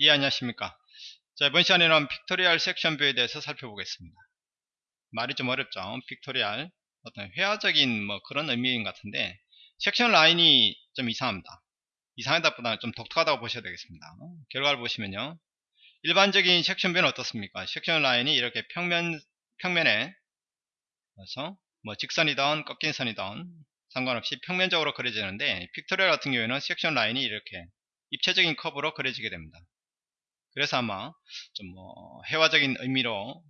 예 안녕하십니까? 자 이번 시간에는 pictorial section view에 대해서 살펴보겠습니다. 말이 좀 어렵죠? pictorial 어떤 회화적인 뭐 그런 의미인 것 같은데 section line이 좀 이상합니다. 이상하다 보다는 좀 독특하다고 보셔야 되겠습니다. 결과를 보시면요. 일반적인 section view는 어떻습니까? section line이 이렇게 평면 평면에 그래서 뭐 직선이든 꺾인 선이든 상관없이 평면적으로 그려지는데 pictorial 같은 경우에는 section line이 이렇게 입체적인 커브로 그려지게 됩니다 그래서 아마 좀뭐 회화적인 의미로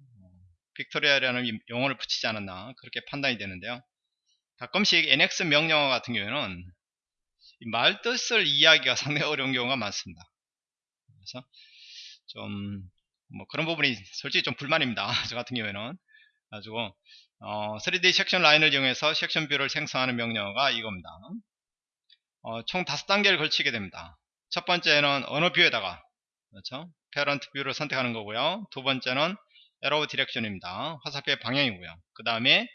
pictorial이라는 용어를 붙이지 않았나 그렇게 판단이 되는데요. 가끔씩 NX 명령어 같은 경우에는 말 뜻을 이해하기가 상당히 어려운 경우가 많습니다. 그래서 좀 뭐 그런 부분이 솔직히 좀 불만입니다. 저 같은 경우에는 가지고 어, 3D 섹션 라인을 이용해서 section view를 생성하는 명령어가 이겁니다. 어, 총 5단계를 걸치게 됩니다. 첫 번째는 어느 view에다가 그렇죠? parent view를 선택하는 거고요. 두 번째는 arrow direction입니다. 화살표의 방향이고요. 그 다음에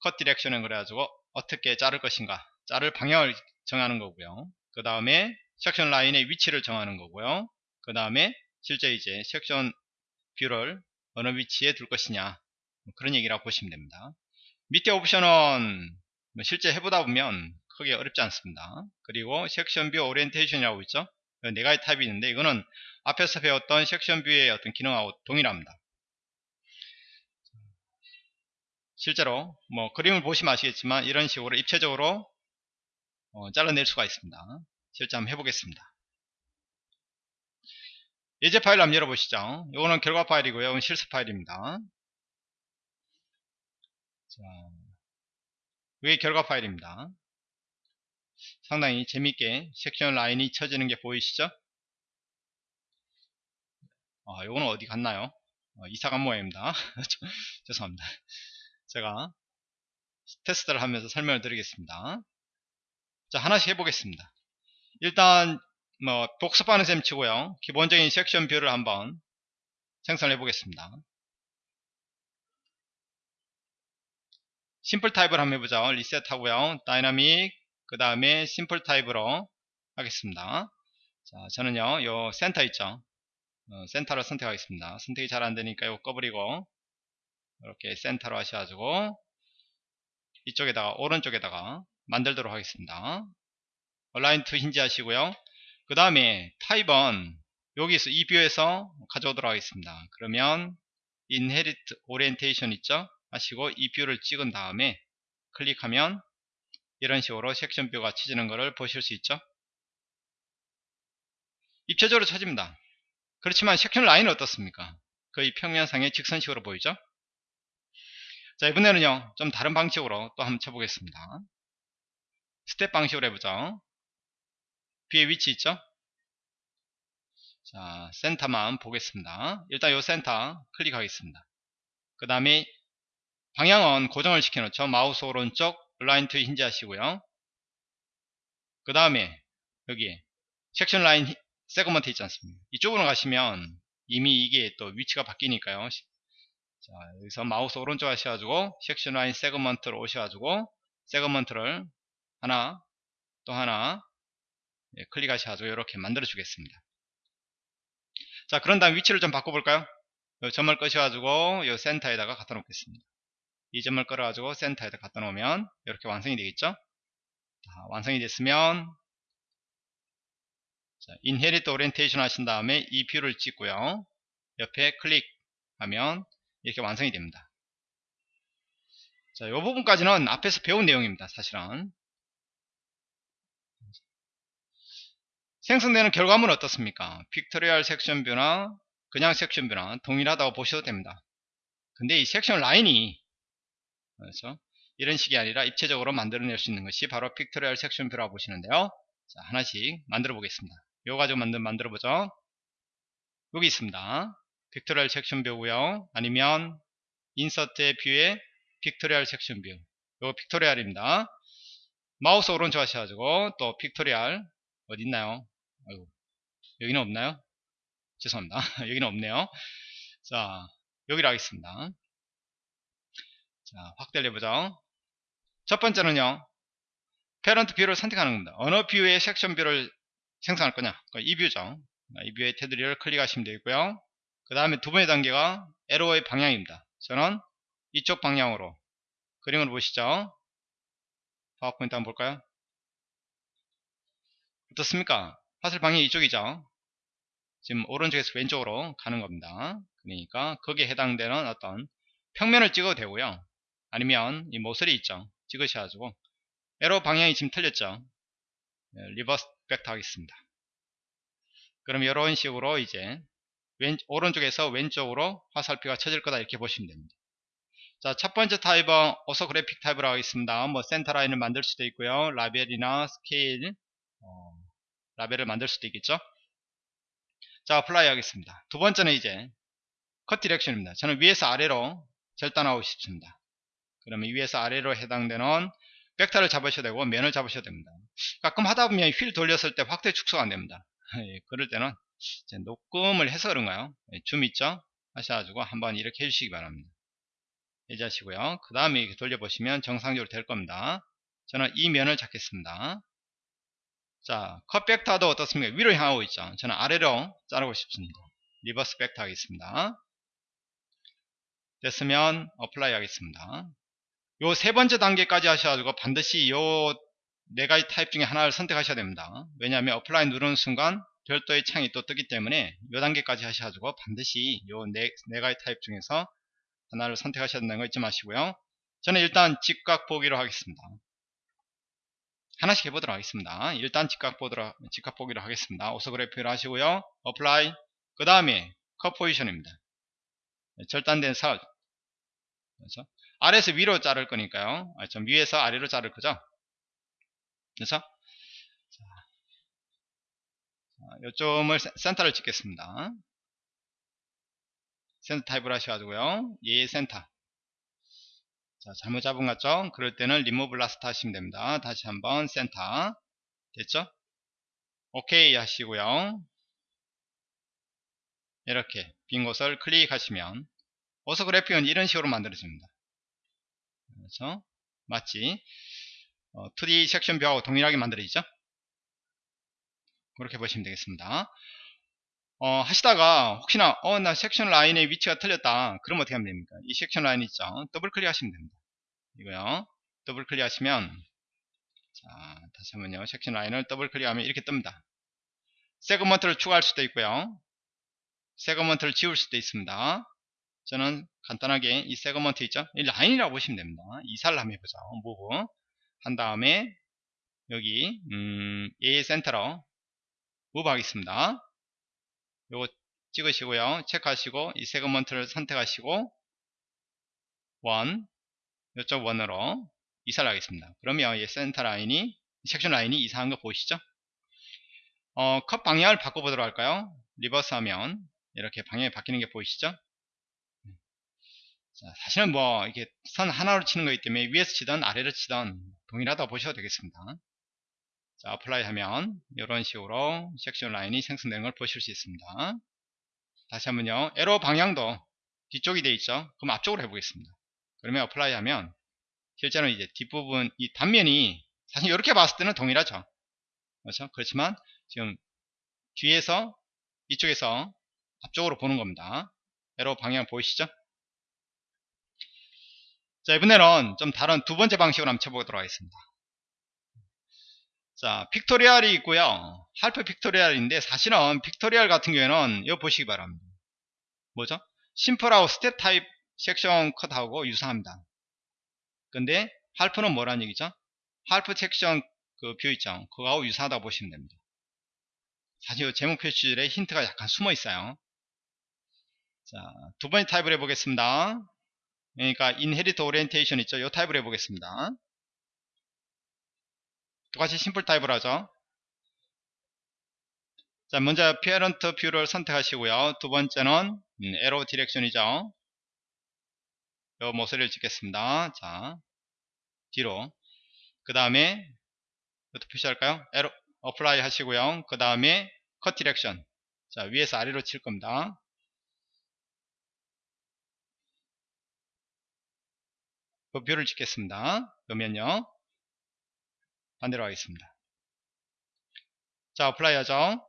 cut direction은 그래가지고 어떻게 자를 것인가 자를 방향을 정하는 거고요. 그 다음에 section line의 위치를 정하는 거고요. 그 다음에 실제 이제 section view를 어느 위치에 둘 것이냐 뭐 그런 얘기라고 보시면 됩니다. 밑에 옵션은 뭐 실제 해보다 보면 크게 어렵지 않습니다. 그리고 section view orientation이라고 있죠. 네 가지 타입이 있는데 이거는 앞에서 배웠던 section view의 어떤 기능하고 동일합니다. 실제로 뭐 그림을 보시면 아시겠지만 이런 식으로 입체적으로 어, 잘라낼 수가 있습니다. 실제 한번 해보겠습니다. 예제 파일 한번 열어보시죠. 이거는 결과 파일이고요. 이건 실습 파일입니다. 자, 이게 결과 파일입니다. 상당히 재밌게 section line이 쳐지는 게 보이시죠? 아, 요거는 어디 갔나요? 어, 이사간 모양입니다. 죄송합니다. 제가 테스트를 하면서 설명을 드리겠습니다. 자, 하나씩 해보겠습니다. 일단, 뭐, 복습하는 셈 치고요. 기본적인 section view를 한번 생성해 보겠습니다. simple 타입을 한번 해보죠. 리셋 하고요. 다이나믹, 그 다음에 simple 타입으로 하겠습니다. 자, 저는요, 요 센터 있죠. 어, 센터를 선택하겠습니다. 선택이 잘 안되니까 이거 꺼버리고 이렇게 센터로 하셔가지고 이쪽에다가 오른쪽에다가 만들도록 하겠습니다. align to hinge 하시고요. 그 다음에 타입은 여기서 이 view에서 가져오도록 하겠습니다. 그러면 inherit orientation 있죠? 하시고 이 view를 찍은 다음에 클릭하면 이런 식으로 section view가 치지는 것을 보실 수 있죠? 입체적으로 쳐집니다. 그렇지만 section line은 어떻습니까? 거의 평면상의 직선식으로 보이죠? 자 이번에는요 좀 다른 방식으로 또 한번 쳐보겠습니다 스텝 방식으로 해보죠 뒤에 위치 있죠 자 센터만 보겠습니다 일단 요 센터 클릭하겠습니다 그 다음에 방향은 고정을 시켜 놓죠 마우스 오른쪽 align to hinge 하시고요. 그 다음에 여기 section line segment 있지 않습니까? 이쪽으로 가시면 이미 이게 또 위치가 바뀌니까요. 자 여기서 마우스 오른쪽 하셔가지고 section line segment로 오셔가지고 segment를 하나 또 하나 예, 클릭하셔가지고 이렇게 만들어 주겠습니다. 자 그런 다음 위치를 좀 바꿔볼까요? 이 점을 끌어가지고 이 센터에다가 갖다 놓겠습니다 이 점을 끌어가지고 센터에다 갖다 놓으면 이렇게 완성이 되겠죠 자, 완성이 됐으면 자, inherit orientation 하신 다음에 이 view를 찍고요. 옆에 클릭하면 이렇게 완성이 됩니다. 자, 이 부분까지는 앞에서 배운 내용입니다. 사실은. 생성되는 결과물은 어떻습니까? pictorial section view나 그냥 section view나 동일하다고 보셔도 됩니다. 근데 이 section line이 그렇죠? 이런 식이 아니라 입체적으로 만들어낼 수 있는 것이 바로 pictorial section view라고 보시는데요. 자, 하나씩 만들어 보겠습니다. 요 가지고 만들, 만들어 보죠. 여기 있습니다. pictorial section view고요. 아니면 insert의 view에 pictorial section view 요거 pictorial입니다. 마우스 오른쪽 하셔가지고 또 pictorial 어디 있나요? 아이고, 여기는 없나요? 죄송합니다. 여기는 없네요. 자 여기로 하겠습니다 자 확대를 해보죠 첫 번째는요 parent view를 선택하는 겁니다 어느 view의 section view를 생성할 거냐 이 뷰죠 이 뷰의 테두리를 클릭하시면 되고요. 그 다음에 두 번째 단계가 에로의 방향입니다. 저는 이쪽 방향으로 그림을 보시죠. 파워포인트 한번 볼까요? 어떻습니까? 화살 방향이 이쪽이죠. 지금 오른쪽에서 왼쪽으로 가는 겁니다. 그러니까 거기에 해당되는 어떤 평면을 찍어도 되고요. 아니면 이 모서리 있죠. 찍으셔가지고 arrow 방향이 지금 틀렸죠. 네, reverse vector 하겠습니다. 그럼 이런 식으로 이제 왼, 오른쪽에서 왼쪽으로 화살표가 쳐질 거다 이렇게 보시면 됩니다. 자, 첫 번째 타입은 orthographic 타입으로 하겠습니다. 뭐 center line을 만들 수도 있고요. 라벨이나 스케일, 어, 라벨을 만들 수도 있겠죠. 자, apply 하겠습니다. 두 번째는 이제 cut direction입니다. 저는 위에서 아래로 절단하고 싶습니다. 그러면 위에서 아래로 해당되는 벡터를 잡으셔야 되고 면을 잡으셔야 됩니다. 가끔 하다 보면 휠 돌렸을 때 확대 축소가 안 됩니다. 예, 그럴 때는 녹음을 해서 그런가요? 예, 줌 있죠? 하셔가지고 한번 이렇게 해주시기 바랍니다. 해제하시고요. 그 다음에 이렇게 돌려보시면 정상적으로 될 겁니다. 저는 이 면을 잡겠습니다. 자, 컷 벡터도 어떻습니까? 위로 향하고 있죠. 저는 아래로 자르고 싶습니다. reverse vector 하겠습니다. 됐으면 apply 하겠습니다. 요 세 번째 단계까지 하셔가지고 반드시 요 네 가지 타입 중에 하나를 선택하셔야 됩니다. 왜냐하면 apply 누르는 순간 별도의 창이 또 뜨기 때문에 요 단계까지 하셔가지고 반드시 요 네 네 가지 타입 중에서 하나를 선택하셔야 된다는 거 잊지 마시고요. 저는 일단 직각 보기로 하겠습니다. 하나씩 해보도록 하겠습니다. 일단 직각 보도록, 직각 보기로 하겠습니다. 오소그래픽을 하시고요. apply. 그 다음에 cut position입니다. 절단될 선. 그래서 아래에서 위로 자를 거니까요. 아, 좀 위에서 아래로 자를 거죠. 그래서 요 점을 센터를 찍겠습니다. 센터 타입을 하셔가지고요. 예 센터. 자, 잘못 잡은 것 같죠? 그럴 때는 리무브 라스트 하시면 됩니다. 다시 한번 센터. 됐죠? 오케이 하시고요. 이렇게 빈 곳을 클릭하시면 오서 그래픽은 이런 식으로 만들어집니다. 그렇죠? 마치 어, 2D 섹션 뷰하고 동일하게 만들어지죠? 그렇게 보시면 되겠습니다. 어, 하시다가 혹시나 어 나 section line의 위치가 틀렸다. 그럼 어떻게 하면 됩니까? 이 section line 있죠? 더블 클릭 하시면 됩니다. 이거요. 더블 클릭 하시면 자 다시 한번요. section line을 더블 클릭하면 이렇게 뜹니다. segment를 추가할 수도 있고요. segment를 지울 수도 있습니다 저는 간단하게 이 segment 있죠 이 라인이라고 보시면 됩니다 이사를 한번 해보죠 move 한 다음에 여기 음, 에 센터로 move 하겠습니다 요거 찍으시고요. 체크하시고 이 segment를 선택하시고 원 이쪽 원으로 이사를 하겠습니다. 그러면 이 센터 라인이 section line이 이사한 거 보이시죠? 어, 컷 방향을 바꿔보도록 할까요? reverse 하면 이렇게 방향이 바뀌는 게 보이시죠? 자, 사실은 뭐 이게 선 하나로 치는 거기 때문에 위에서 치든 아래로 치든 동일하다 보셔도 되겠습니다. 자, apply 하면 이런 식으로 section line이 생성되는 걸 보실 수 있습니다. 다시 한번요. arrow 방향도 뒤쪽이 되어 있죠. 그럼 앞쪽으로 해보겠습니다. 그러면 apply 하면 실제로 이제 뒷부분 이 단면이 사실 이렇게 봤을 때는 동일하죠. 그렇죠? 그렇지만 지금 뒤에서 이쪽에서 앞쪽으로 보는 겁니다. arrow 방향 보이시죠? 자 이번에는 좀 다른 두 번째 방식으로 한번 쳐보도록 하겠습니다. 자, pictorial이 있고요. half pictorial인데 사실은 pictorial 같은 경우에는 이거 보시기 바랍니다. 뭐죠? simple하고 step 타입 section cut하고 유사합니다. 근데 half는 뭐란 얘기죠? half section 그 view 있죠? 그거하고 유사하다고 보시면 됩니다. 사실 제목 표시줄에 힌트가 약간 숨어 있어요. 자, 두 번째 타입을 해보겠습니다. 그러니까 inherit orientation 있죠? 이 타입을 해보겠습니다. 똑같이 simple 타입을 하죠. 자, 먼저 parent view를 선택하시고요. 두 번째는 arrow direction이죠. 요 모서리를 찍겠습니다. 자, 뒤로. 그 다음에 어떻게 표시할까요? arrow apply 하시고요. 그 다음에 cut direction. 자, 위에서 아래로 칠 겁니다. 그 view를 찍겠습니다. 그러면요. 반대로 하겠습니다. 자, apply 하죠.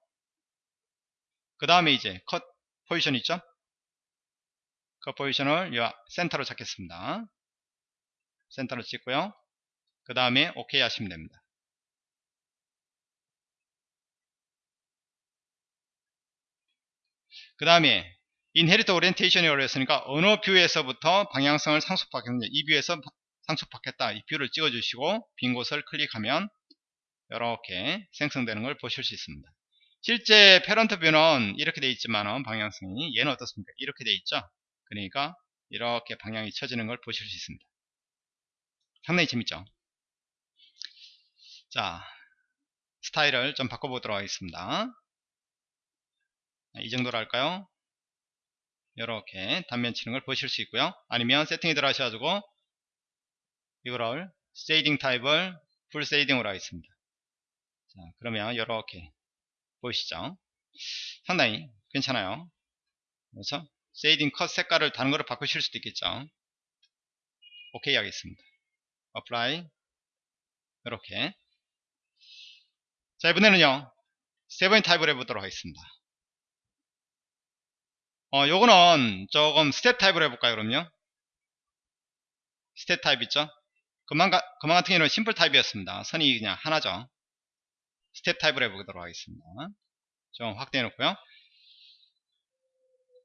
그 다음에 이제 cut position 있죠? cut position을 요 센터로 잡겠습니다. 센터로 찍고요. 그 다음에 OK 하시면 됩니다. 그 다음에 inherit orientation이라고 했으니까 어느 view에서부터 방향성을 상속받겠느냐 이 view에서 상속받겠다 이 view를 찍어 주시고 빈 곳을 클릭하면 이렇게 생성되는 걸 보실 수 있습니다. 실제 parent view는 이렇게 되어 있지만 방향성이 얘는 어떻습니까? 이렇게 되어 있죠? 그러니까 이렇게 방향이 쳐지는 걸 보실 수 있습니다. 상당히 재밌죠? 자 스타일을 좀 바꿔보도록 하겠습니다. 이 정도로 할까요 이렇게 단면 치는 걸 보실 수 있고요. 아니면 세팅에 들어가셔가지고 이거를 shading 타입을 full shading으로 하겠습니다. 자 그러면 이렇게 보이시죠? 상당히 괜찮아요. 그렇죠 shading cut 색깔을 다른 거로 바꾸실 수도 있겠죠? 오케이 하겠습니다. apply 이렇게. 자 이번에는요. 세 번째 타입을 해보도록 하겠습니다 어, 요거는 조금 스텝 타입으로 해볼까요, 그럼요? 스텝 타입 있죠? 금방, 가, 금방 같은 경우는 simple 타입이었습니다. 선이 그냥 하나죠. 스텝 타입으로 해보도록 하겠습니다. 좀 확대해 놓고요.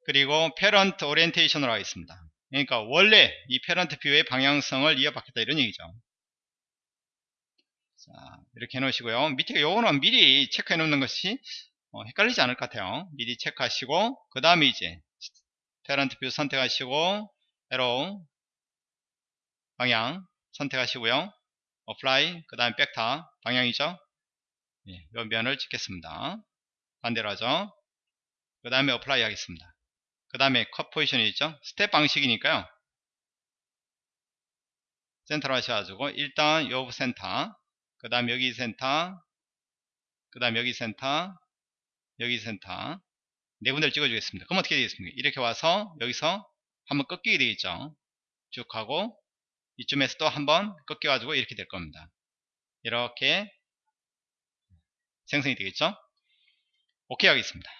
그리고 parent orientation으로 하겠습니다. 그러니까 원래 이 parent view의 방향성을 이어받겠다 이런 얘기죠. 자, 이렇게 해 놓으시고요. 밑에 요거는 미리 체크해 놓는 것이 어, 헷갈리지 않을 것 같아요. 미리 체크하시고 그 다음에 이제 parent view 선택하시고 arrow 방향 선택하시고요. apply 그 다음에 벡터 방향이죠. 예, 이 면을 찍겠습니다. 반대로 하죠. 그 다음에 apply 하겠습니다. 그 다음에 cut position이 있죠. 스텝 방식이니까요. 센터로 하셔가지고 일단 요 센터 그 다음 여기 센터 그 다음 여기 센터 여기 센터 네 군데를 찍어주겠습니다. 그럼 어떻게 되겠습니까? 이렇게 와서 여기서 한번 꺾이게 되겠죠. 쭉 하고 이쯤에서 또 한번 꺾여가지고 이렇게 될 겁니다. 이렇게 생성이 되겠죠. 오케이 하겠습니다.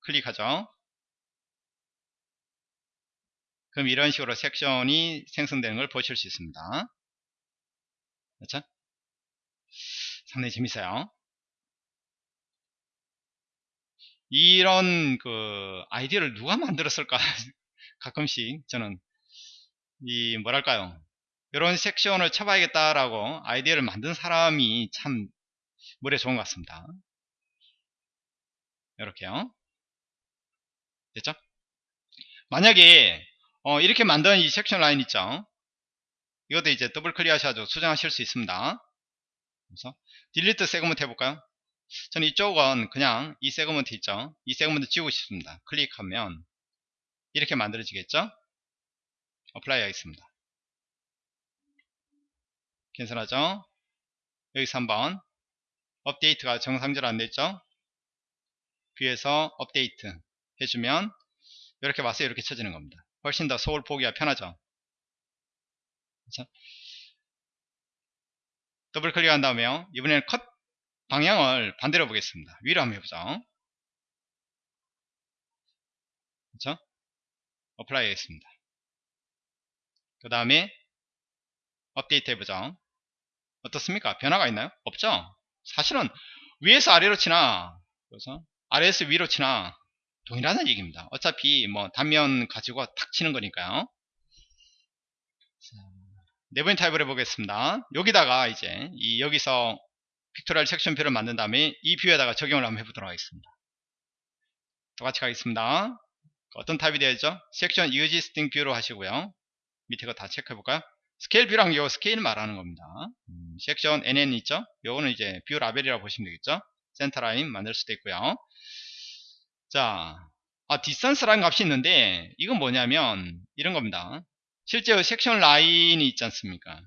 클릭하죠. 그럼 이런 식으로 섹션이 생성되는 걸 보실 수 있습니다. 그렇죠? 상당히 재밌어요. 이런 그 아이디어를 누가 만들었을까? 가끔씩 저는 이 뭐랄까요 이런 섹션을 쳐봐야겠다라고 아이디어를 만든 사람이 참 물에 좋은 것 같습니다. 이렇게요. 됐죠? 만약에 어, 이렇게 만든 이 섹션 라인 있죠? 이것도 이제 더블 클릭 하셔가지고 수정하실 수 있습니다 그래서 delete segment 해볼까요? 저는 이쪽은 그냥 이 segment 있죠? 이 segment 지우고 싶습니다. 클릭하면 이렇게 만들어지겠죠? apply 하겠습니다. 캔슬하죠? 여기서 한번 업데이트가 정상적으로 안 됐죠? view에서 업데이트 해주면 이렇게 와서 이렇게 쳐지는 겁니다. 훨씬 더 소울 보기가 편하죠? 그렇죠? 더블 클릭한 다음에 이번에는 컷 방향을 반대로 보겠습니다. 위로 한번 해보죠. 그렇죠? apply 하겠습니다. 그 다음에 업데이트 해보죠. 어떻습니까? 변화가 있나요? 없죠? 사실은 위에서 아래로 치나 그래서 아래에서 위로 치나 동일하다는 얘기입니다. 어차피 뭐 단면 가지고 탁 치는 거니까요. 네번 타입을 해보겠습니다. 여기다가 이제 이 여기서 pictorial 섹션 view를 만든 다음에 이 view에다가 적용을 한번 해보도록 하겠습니다. 똑같이 가겠습니다. 어떤 타입이 되어야죠? 섹션 existing view로 하시고요. 밑에 거 다 체크해 볼까요? 스케일 view랑 요 스케일 말하는 겁니다. 음, 섹션 NN 있죠? 요거는 이제 view 라벨이라고 보시면 되겠죠? 센터 라인 만들 수도 있고요. 자, 아, distance라는 값이 있는데 이건 뭐냐면 이런 겁니다. 실제 섹션 라인이 있지 않습니까?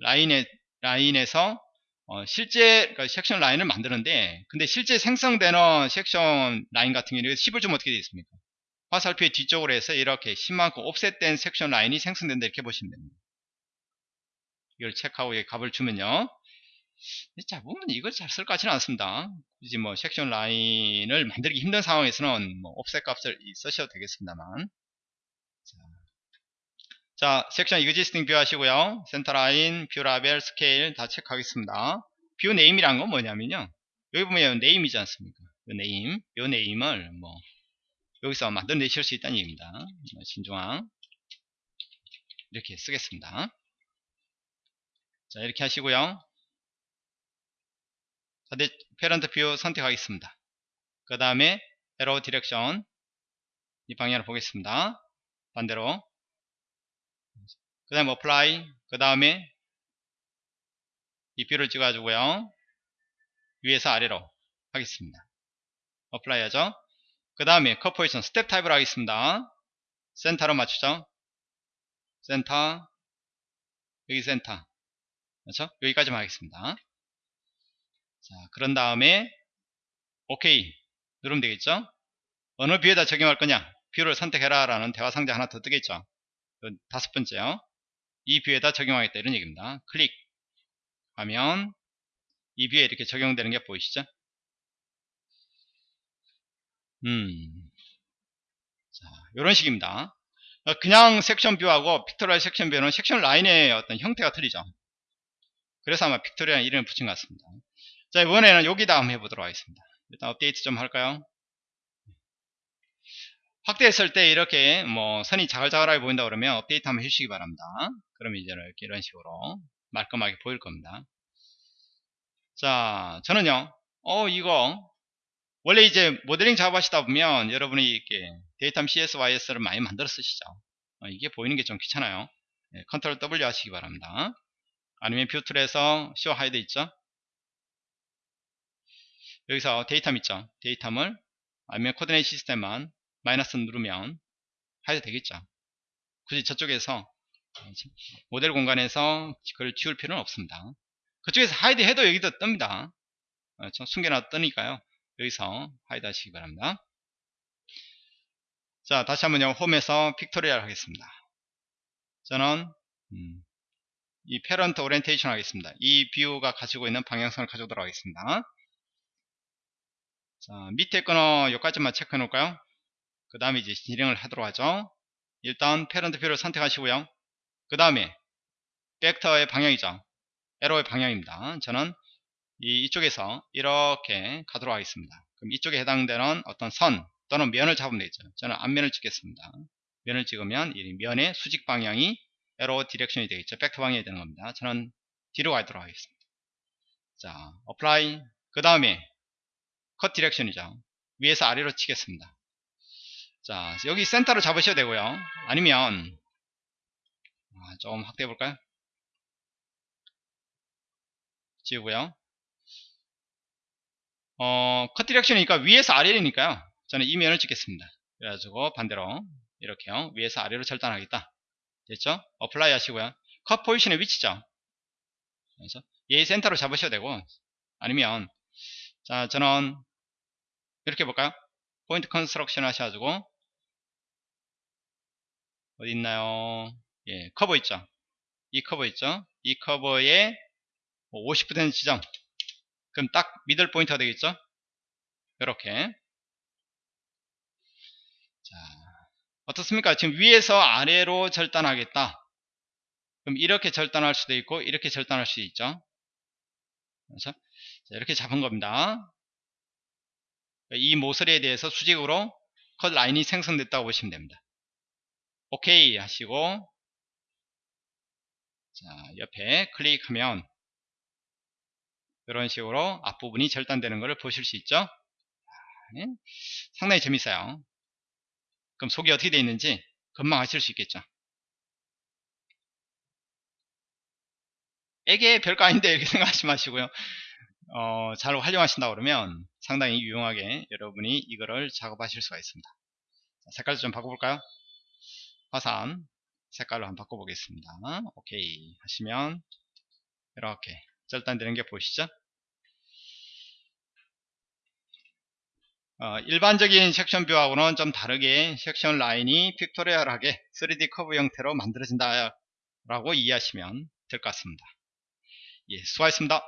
라인에 라인에서 어, 실제 그러니까 섹션 라인을 만드는데 근데 실제 생성되는 섹션 라인 같은 경우는 10을 좀 어떻게 되어 있습니까? 화살표의 뒤쪽으로 해서 이렇게 10만큼 offset된 섹션 라인이 생성된다 이렇게 보시면 됩니다. 이걸 체크하고 값을 주면요. 자 보면 이걸 잘 쓸 것 같지는 않습니다. 굳이 뭐 섹션 라인을 만들기 힘든 상황에서는 뭐 offset 값을 쓰셔도 되겠습니다만. 자, 자 섹션 existing view 하시고요. 센터 라인 view 라벨 스케일 다 체크하겠습니다. view name이란 건 뭐냐면요. 여기 보면 name이지 않습니까? 요 name 요 name을 뭐 여기서 만들어내실 수 있다는 얘기입니다. 뭐 진중앙 이렇게 쓰겠습니다. 자 이렇게 하시고요. 자, 네, parent view 선택하겠습니다. 그 다음에 arrow direction 이 방향을 보겠습니다. 반대로 그 다음에 apply 그 다음에 이 view를 찍어주고요. 위에서 아래로 하겠습니다. apply 하죠. 그 다음에 컷 포지션 스텝 타입을 하겠습니다. 센터로 맞추죠? 센터 여기 센터 그렇죠? 여기까지만 하겠습니다. 자 그런 다음에 오케이 누르면 되겠죠? 어느 view에다 적용할 거냐? view를 선택해라 라는 대화 상자 하나 더 뜨겠죠? 다섯 번째요 이 view에다 적용하겠다 이런 얘기입니다 클릭하면 이 view에 이렇게 적용되는 게 보이시죠 음. 자, 이런 식입니다. 어, 그냥 섹션 view하고 pictorial 섹션 view는 섹션 라인의 어떤 형태가 틀리죠. 그래서 아마 pictorial 이름을 붙인 것 같습니다. 자, 이번에는 여기다 한번 해보도록 하겠습니다. 일단 업데이트 좀 할까요? 확대했을 때 이렇게 뭐 선이 자글자글하게 보인다 그러면 업데이트 한번 해주시기 바랍니다. 그러면 이제 이렇게 이런 식으로 말끔하게 보일 겁니다. 자, 저는요, 어, 이거 원래 이제 모델링 작업 하시다 보면 여러분이 이렇게 datum CSYS를 많이 만들어 쓰시죠. 어, 이게 보이는 게 좀 귀찮아요. 네, control W 하시기 바랍니다. 아니면 view tool에서 show hide 있죠. 여기서 datum 있죠. datum을 아니면 coordinate 시스템만 마이너스 누르면 hide 되겠죠. 굳이 저쪽에서 모델 공간에서 그걸 지울 필요는 없습니다. 그쪽에서 hide 해도 여기도 뜹니다. 그렇죠? 숨겨놔 뜨니까요. 여기서 hide 하시기 바랍니다. 자 다시 한번요 홈에서 pictorial 하겠습니다. 저는 음, 이 parent orientation 하겠습니다. 이 view가 가지고 있는 방향성을 가져오도록 하겠습니다. 자 밑에 거는 여기까지만 체크해 놓을까요? 그 다음에 이제 진행을 하도록 하죠. 일단 parent view를 선택하시고요. 그 다음에 벡터의 방향이죠. arrow의 방향입니다. 저는 이, 이쪽에서 이렇게 가도록 하겠습니다. 그럼 이쪽에 해당되는 어떤 선 또는 면을 잡으면 되죠. 저는 앞면을 찍겠습니다. 면을 찍으면 이 면의 수직 방향이 arrow direction이 되겠죠. 벡터 방향이 되는 겁니다. 저는 뒤로 가도록 하겠습니다. 자, apply 그 다음에 컷 direction이죠. 위에서 아래로 치겠습니다. 자, 여기 센터를 잡으셔야 되고요. 아니면 아, 좀 확대해 볼까요? 지우고요. 어, 컷 direction이니까 위에서 아래니까요. 저는 이 면을 찍겠습니다. 그래가지고 반대로 이렇게요. 위에서 아래로 절단하겠다. 됐죠? apply 하시고요. cut position의 위치죠. 그래서 얘 센터로 잡으셔야 되고 아니면 자 저는 이렇게 볼까요? point construction 하셔가지고 어디 있나요? 예, 커브 있죠? 이 커브 있죠? 이 커브에 50%뭐 지점 그럼 딱 middle point가 되겠죠? 이렇게. 자 어떻습니까? 지금 위에서 아래로 절단하겠다. 그럼 이렇게 절단할 수도 있고 이렇게 절단할 수 있죠? 그렇죠? 자, 이렇게 잡은 겁니다. 이 모서리에 대해서 수직으로 컷 라인이 생성됐다고 보시면 됩니다. 오케이 하시고 자 옆에 클릭하면 이런 식으로 앞부분이 절단되는 것을 보실 수 있죠? 네. 상당히 재밌어요. 그럼 속이 어떻게 되어 있는지 금방 아실 수 있겠죠? 에게 별거 아닌데 이렇게 생각하지 마시고요. 어, 잘 활용하신다 그러면 상당히 유용하게 여러분이 이거를 작업하실 수가 있습니다. 색깔 좀 바꿔볼까요? 화산 색깔로 한번 바꿔보겠습니다 오케이 하시면 이렇게 절단되는 게 보이시죠? 어, 일반적인 section view하고는 좀 다르게 section line이 pictorial하게 3D 커브 형태로 만들어진다 라고 이해하시면 될 것 같습니다. 예, 수고하셨습니다.